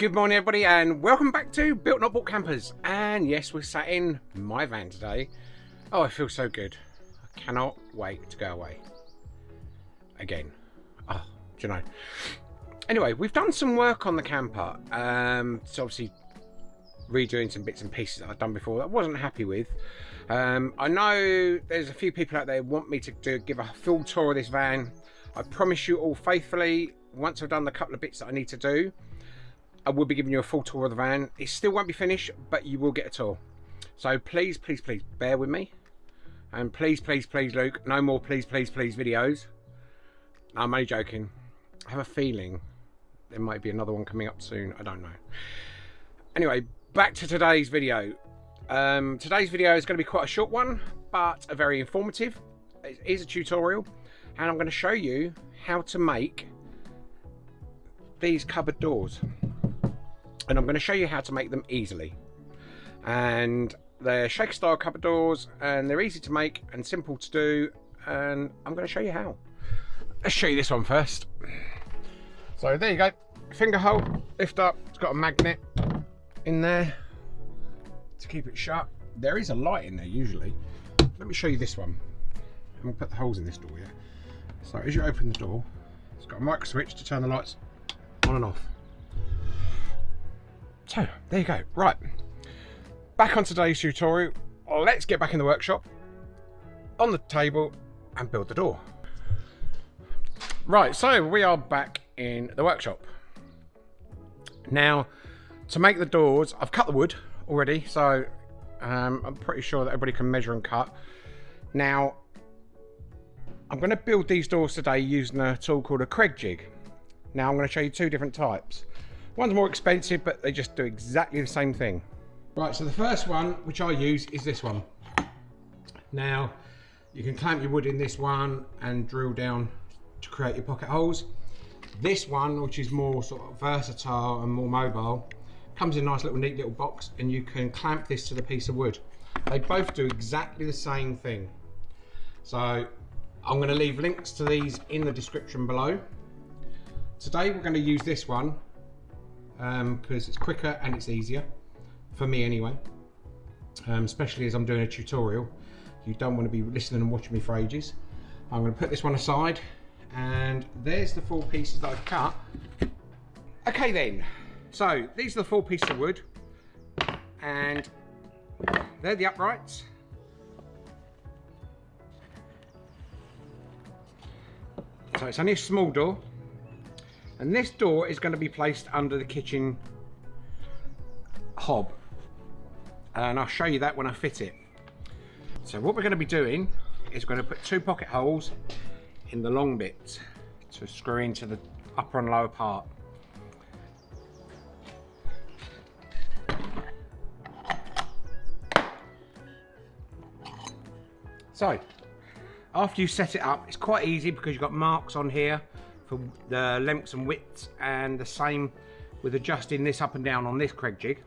Good morning everybody and welcome back to Built Not Bought Campers and yes we're sat in my van today. Oh I feel so good. I cannot wait to go away. Again. Oh, do you know. Anyway we've done some work on the camper. Um, so obviously redoing some bits and pieces that I've done before that I wasn't happy with. Um, I know there's a few people out there want me to do, give a full tour of this van. I promise you all faithfully once I've done the couple of bits that I need to do I will be giving you a full tour of the van. It still won't be finished, but you will get a tour. So please, please, please bear with me. And please, please, please, Luke, no more please, please, please videos. I'm only joking. I have a feeling there might be another one coming up soon. I don't know. Anyway, back to today's video. Um, today's video is going to be quite a short one, but a very informative. It is a tutorial, and I'm going to show you how to make these cupboard doors and I'm going to show you how to make them easily. And they're shaker style cupboard doors and they're easy to make and simple to do and I'm going to show you how. Let's show you this one first. So there you go. Finger hole lift up it's got a magnet in there to keep it shut there is a light in there usually. Let me show you this one. I'm going to put the holes in this door yeah? So as you open the door it's got a micro switch to turn the lights on and off so, there you go. Right, back on today's tutorial. Let's get back in the workshop, on the table, and build the door. Right, so we are back in the workshop. Now, to make the doors, I've cut the wood already, so um, I'm pretty sure that everybody can measure and cut. Now, I'm going to build these doors today using a tool called a Kreg jig. Now, I'm going to show you two different types. One's more expensive, but they just do exactly the same thing. Right, so the first one, which I use, is this one. Now, you can clamp your wood in this one and drill down to create your pocket holes. This one, which is more sort of versatile and more mobile, comes in a nice little neat little box and you can clamp this to the piece of wood. They both do exactly the same thing. So I'm going to leave links to these in the description below. Today we're going to use this one because um, it's quicker and it's easier for me anyway. Um, especially as I'm doing a tutorial. You don't want to be listening and watching me for ages. I'm going to put this one aside and there's the four pieces that I've cut. Okay then so these are the four pieces of wood and they're the uprights. So it's only a small door and this door is going to be placed under the kitchen hob. And I'll show you that when I fit it. So what we're going to be doing is going to put two pocket holes in the long bit to screw into the upper and lower part. So, after you set it up, it's quite easy because you've got marks on here for the lengths and widths and the same with adjusting this up and down on this Kreg jig.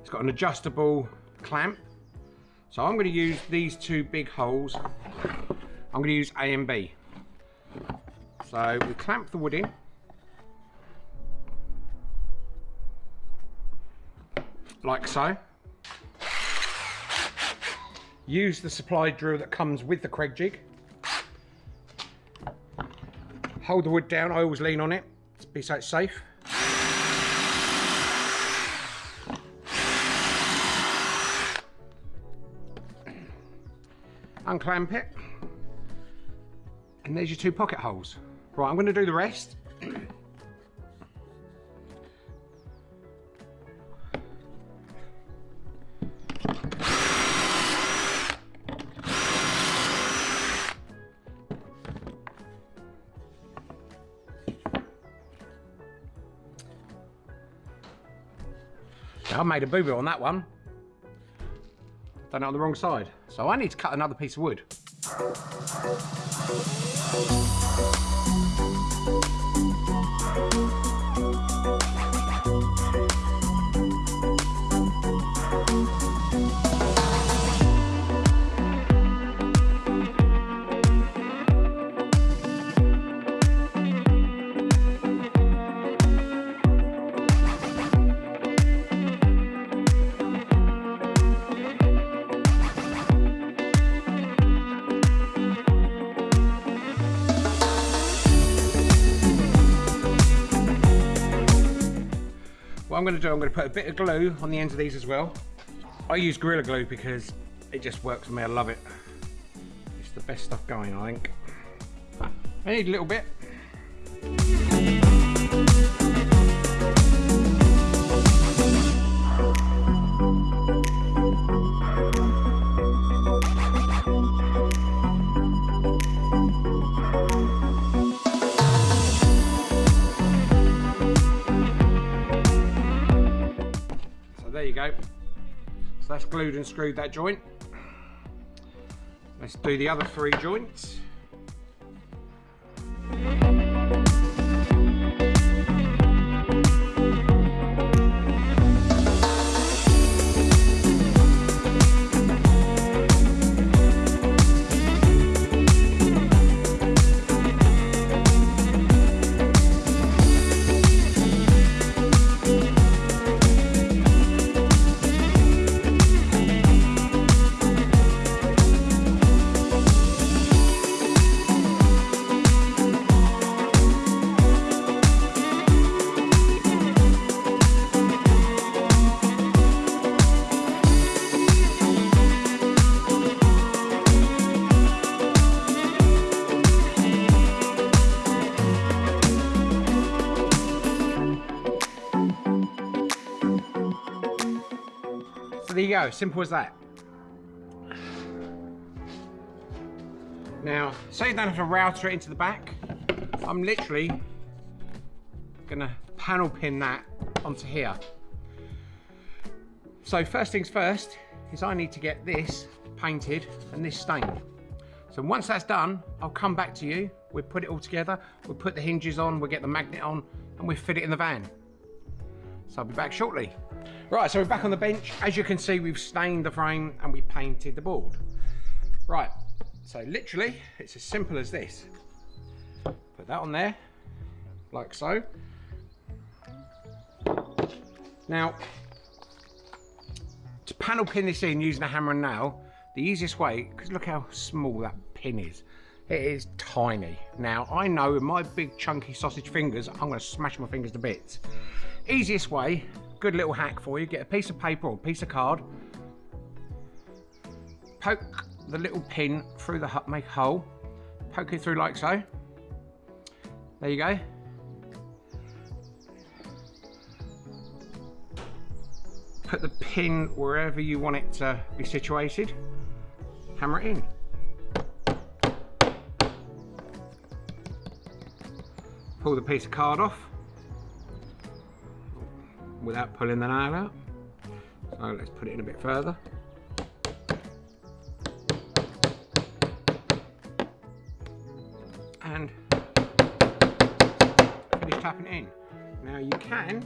It's got an adjustable clamp. So I'm going to use these two big holes. I'm going to use A and B. So we clamp the wood in. Like so. Use the supply drill that comes with the Kreg jig. Hold the wood down. I always lean on it to be so safe. Unclamp it. And there's your two pocket holes. Right, I'm going to do the rest. I made a boo-boo on that one. Done it on the wrong side. So I need to cut another piece of wood. I'm going to do, I'm going to put a bit of glue on the ends of these as well. I use Gorilla Glue because it just works for me, I love it. It's the best stuff going, I think. I need a little bit. That's glued and screwed that joint. Let's do the other three joints. Simple as that. Now, so you don't have to router it into the back, I'm literally gonna panel pin that onto here. So first things first is I need to get this painted and this stained. So once that's done, I'll come back to you, we'll put it all together, we'll put the hinges on, we'll get the magnet on, and we'll fit it in the van. So I'll be back shortly. Right, so we're back on the bench. As you can see, we've stained the frame and we painted the board. Right, so literally, it's as simple as this. Put that on there, like so. Now, to panel pin this in using a hammer and nail, the easiest way, because look how small that pin is. It is tiny. Now, I know with my big chunky sausage fingers, I'm gonna smash my fingers to bits. Easiest way good little hack for you. Get a piece of paper or piece of card. Poke the little pin through the make hole. Poke it through like so. There you go. Put the pin wherever you want it to be situated. Hammer it in. Pull the piece of card off without pulling the nail out. So let's put it in a bit further. And finish tapping in. Now you can,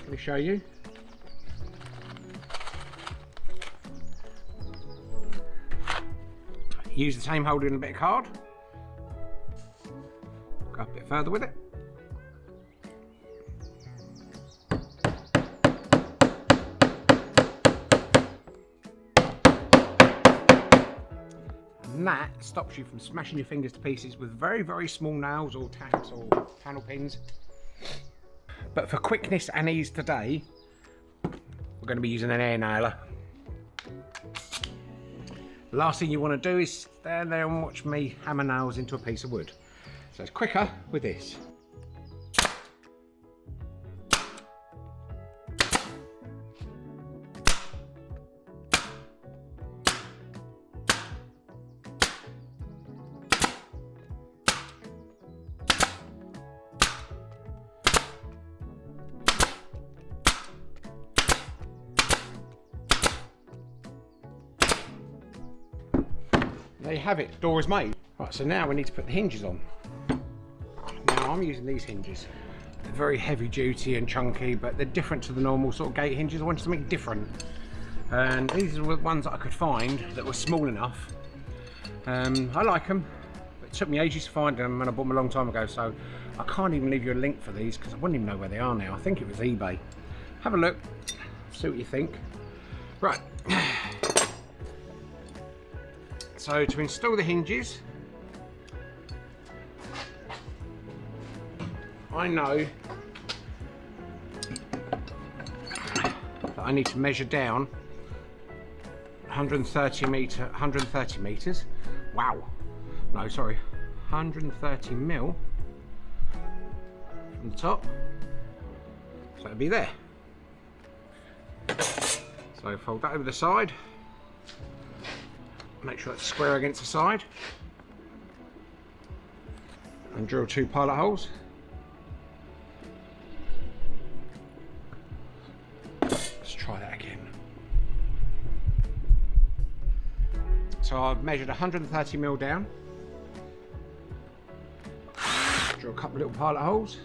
let me show you. Use the same holder in a bit of card. Go a bit further with it. Stops you from smashing your fingers to pieces with very very small nails or tacks or panel pins. But for quickness and ease today we're going to be using an air nailer. Last thing you want to do is stand there and watch me hammer nails into a piece of wood. So it's quicker with this you have it, door is made. Right, so now we need to put the hinges on. Now I'm using these hinges. They're very heavy duty and chunky, but they're different to the normal sort of gate hinges. I wanted something different. And these are the ones that I could find that were small enough. Um, I like them. It took me ages to find them and I bought them a long time ago, so I can't even leave you a link for these because I wouldn't even know where they are now. I think it was eBay. Have a look, see what you think. Right. So to install the hinges, I know that I need to measure down 130 meter 130 meters. Wow. No sorry 130 mil from the top. So it'll be there. So fold that over the side make sure it's square against the side. And drill two pilot holes. Let's try that again. So I've measured 130 mil down. Drill a couple of little pilot holes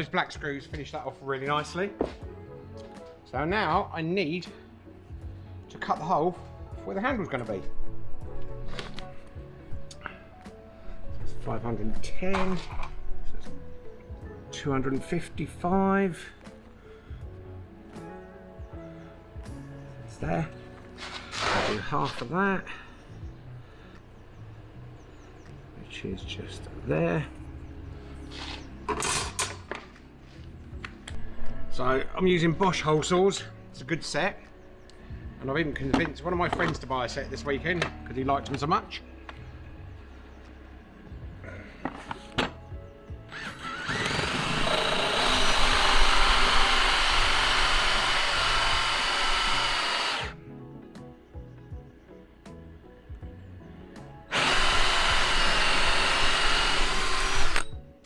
Those black screws finish that off really nicely. So now I need to cut the hole where the handle's going to be. So 510, 255. It's there. I'll do half of that, which is just there. So I'm using Bosch hole saws. It's a good set. And I've even convinced one of my friends to buy a set this weekend because he liked them so much.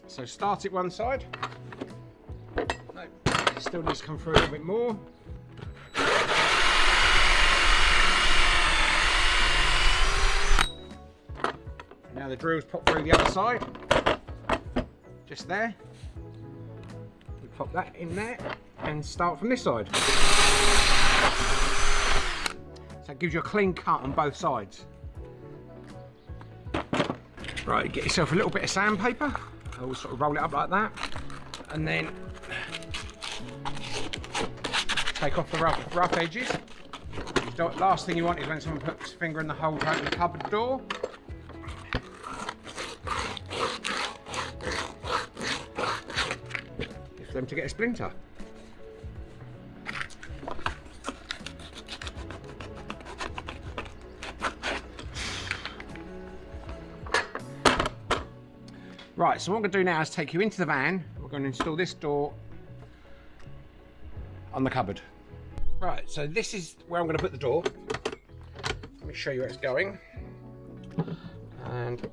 So start it one side. Still needs to come through a little bit more. Now the drills popped through the other side. Just there. We pop that in there and start from this side. So it gives you a clean cut on both sides. Right, get yourself a little bit of sandpaper. I'll sort of roll it up like that. And then take off the rough, rough edges. The last thing you want is when someone puts a finger in the hole to open the cupboard door. For them to get a splinter. Right, so what I'm going to do now is take you into the van. We're going to install this door on the cupboard. Right, so this is where I'm going to put the door. Let me show you where it's going. And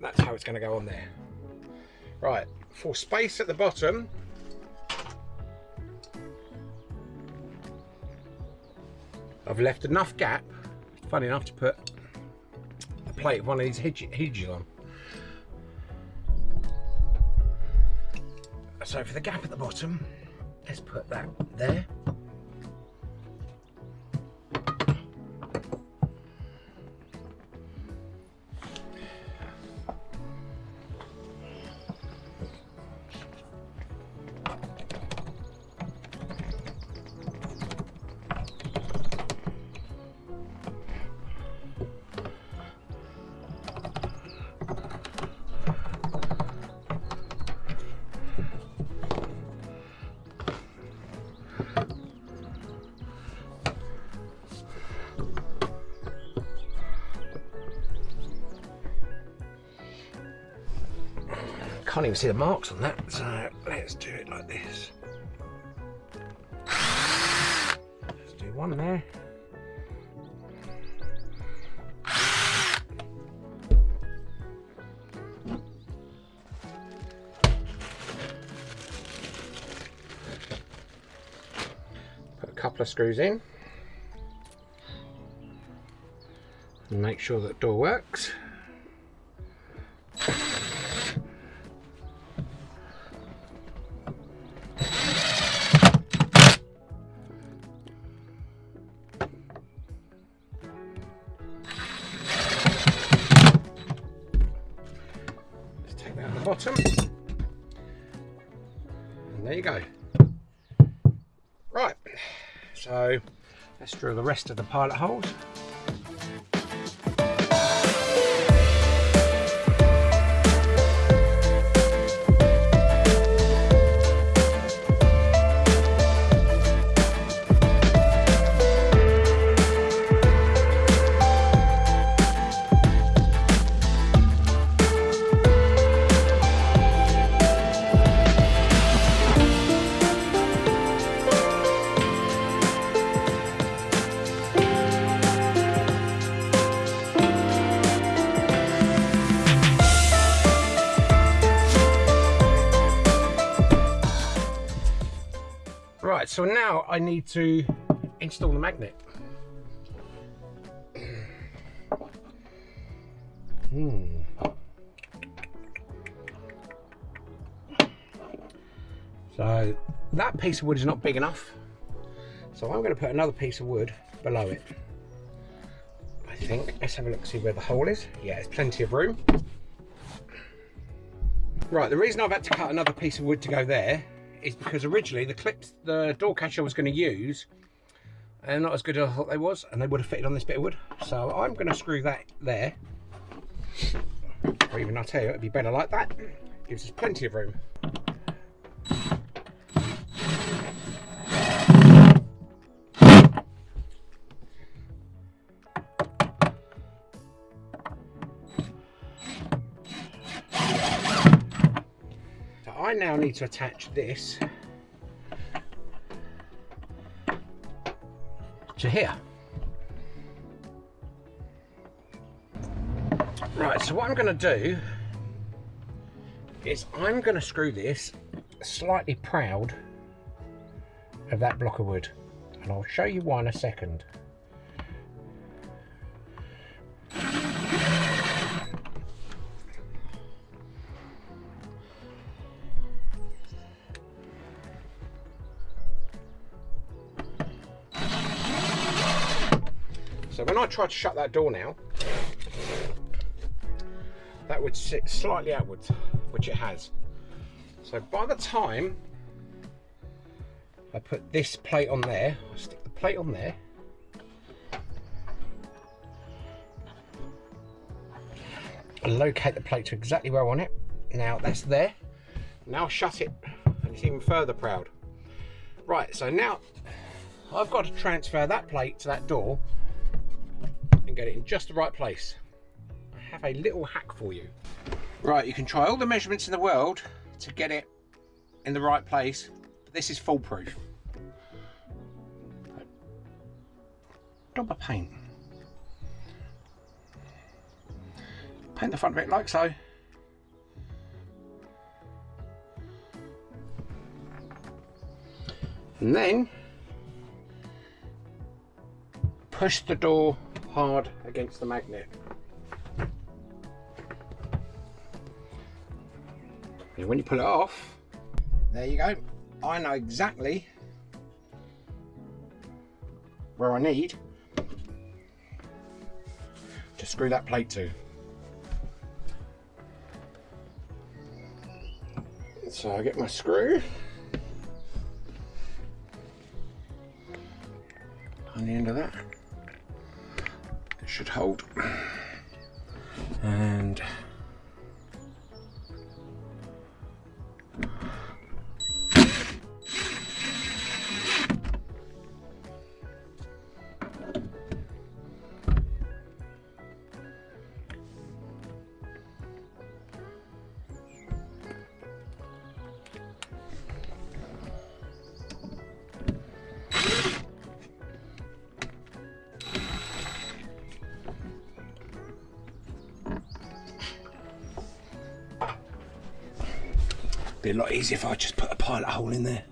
that's how it's going to go on there. Right, for space at the bottom, I've left enough gap, funny enough, to put a plate of one of these hinges on. So for the gap at the bottom, let's put that there. Can't even see the marks on that, so let's do it like this. Let's do one there. Put a couple of screws in. And make sure that door works. Let's the rest of the pilot holes. I need to install the magnet. Hmm. So that piece of wood is not big enough. So I'm going to put another piece of wood below it. I think. Let's have a look, see where the hole is. Yeah, there's plenty of room. Right, the reason I've had to cut another piece of wood to go there is because originally the clips the door catcher was going to use are not as good as I thought they was and they would have fitted on this bit of wood. So I'm going to screw that there. Or even I'll tell you it'd be better like that. Gives us plenty of room now need to attach this to here. Right, so what I'm going to do is I'm going to screw this slightly proud of that block of wood and I'll show you why in a second. I try to shut that door now, that would sit slightly outwards, which it has. So by the time I put this plate on there, I stick the plate on there, locate the plate to exactly where I want it. Now that's there. Now shut it, and it's even further proud. Right, so now I've got to transfer that plate to that door get it in just the right place. I have a little hack for you. Right, you can try all the measurements in the world to get it in the right place, but this is foolproof. Dab of paint. Paint the front of it like so. And then push the door hard against the magnet. And when you pull it off, there you go. I know exactly where I need to screw that plate to. So I get my screw Be a lot easier if I just put a pilot hole in there.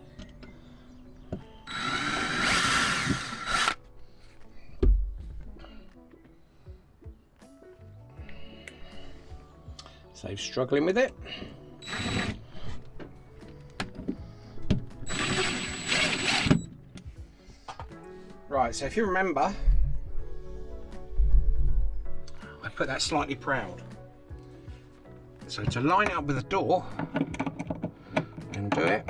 Save struggling with it. Right, so if you remember, I put that slightly proud. So to line up with the door, and do it.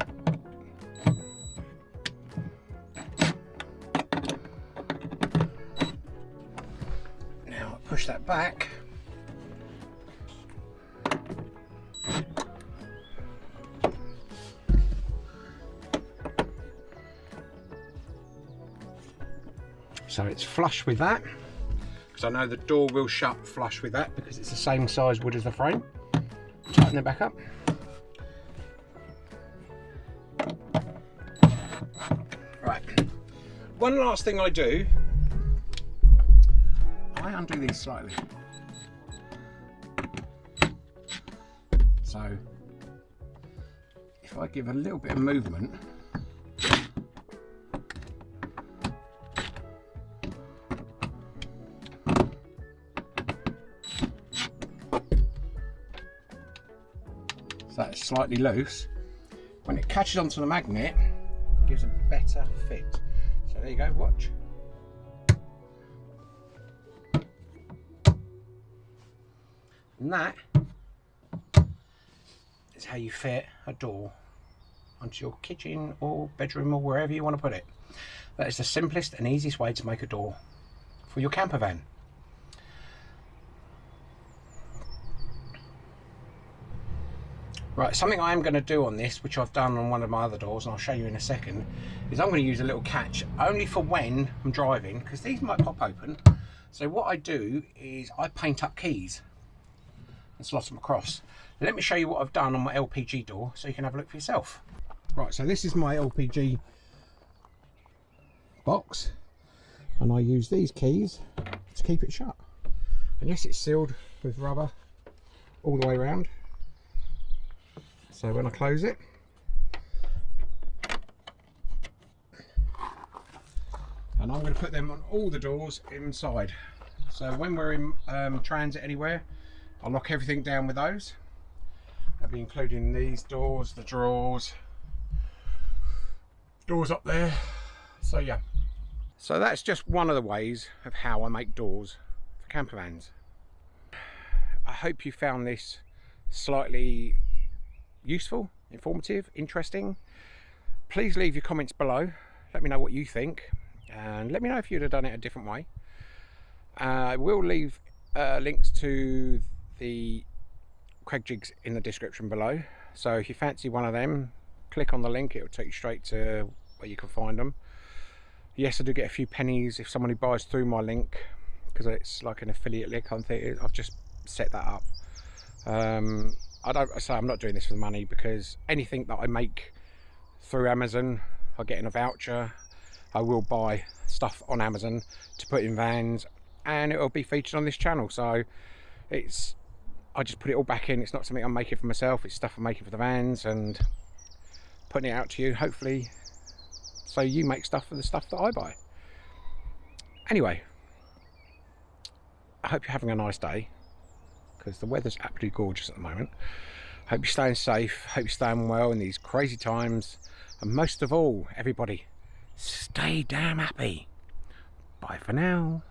Now push that back. So it's flush with that because I know the door will shut flush with that because it's the same size wood as the frame. Tighten it back up. One last thing I do, I undo these slightly. So if I give a little bit of movement, so it's slightly loose. When it catches onto the magnet, it gives a better fit. There you go, watch. And that is how you fit a door onto your kitchen or bedroom or wherever you want to put it. That is the simplest and easiest way to make a door for your camper van. Right, something I am going to do on this, which I've done on one of my other doors, and I'll show you in a second, is I'm going to use a little catch only for when I'm driving, because these might pop open. So what I do is I paint up keys and slot them across. Let me show you what I've done on my LPG door, so you can have a look for yourself. Right, so this is my LPG box, and I use these keys to keep it shut. And yes, it's sealed with rubber all the way around so when I close it. And I'm going to put them on all the doors inside. So when we're in um, transit anywhere I'll lock everything down with those. I'll be including these doors the drawers. Doors up there. So yeah. So that's just one of the ways of how I make doors for camper vans. I hope you found this slightly useful, informative, interesting. Please leave your comments below. Let me know what you think and let me know if you'd have done it a different way. Uh, I will leave uh, links to the Kreg jigs in the description below. So if you fancy one of them, click on the link, it will take you straight to where you can find them. Yes, I do get a few pennies if somebody buys through my link, because it's like an affiliate link, I've just set that up. Um, I don't say I'm not doing this for the money because anything that I make through Amazon, I get in a voucher. I will buy stuff on Amazon to put in vans and it will be featured on this channel. So it's, I just put it all back in. It's not something I'm making for myself. It's stuff I'm making for the vans and putting it out to you, hopefully, so you make stuff for the stuff that I buy. Anyway, I hope you're having a nice day because the weather's absolutely gorgeous at the moment. Hope you're staying safe, hope you're staying well in these crazy times, and most of all, everybody, stay damn happy. Bye for now.